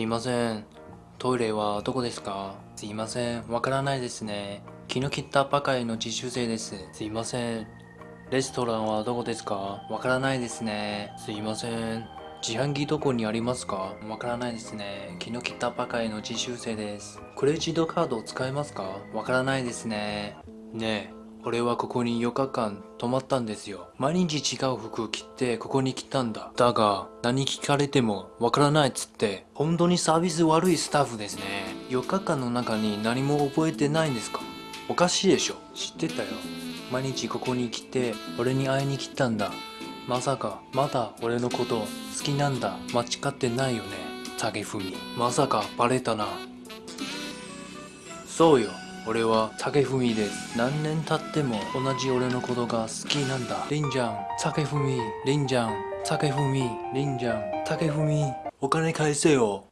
すいません。トイレはどこですか？すいません。わからないですね。気の利ったばかりの実習生です。すいません。レストランはどこですか？わからないですね。すいません。自販機どこにありますか？わからないですね。気の利ったばかりの実習生です。クレジットカードを使えますか？わからないですね。ねえ。俺はここに4日間泊まったんですよ。毎日違う服着てここに来たんだ。だが、何聞かれてもわからないっつって、本当にサービス悪いスタッフですね。4日間の中に何も覚えてないんですか？おかしいでしょ。知ってたよ。毎日ここに来て、俺に会いに来たんだ。まさか、まだ俺のこと好きなんだ。間違ってないよね。竹文。まさかバレたな。そうよ。俺は竹文です。何年経っても同じ俺のことが好きなんだ。りんちゃん、竹文、りんちゃん、竹文、りんちゃん、竹文、お金返せよ。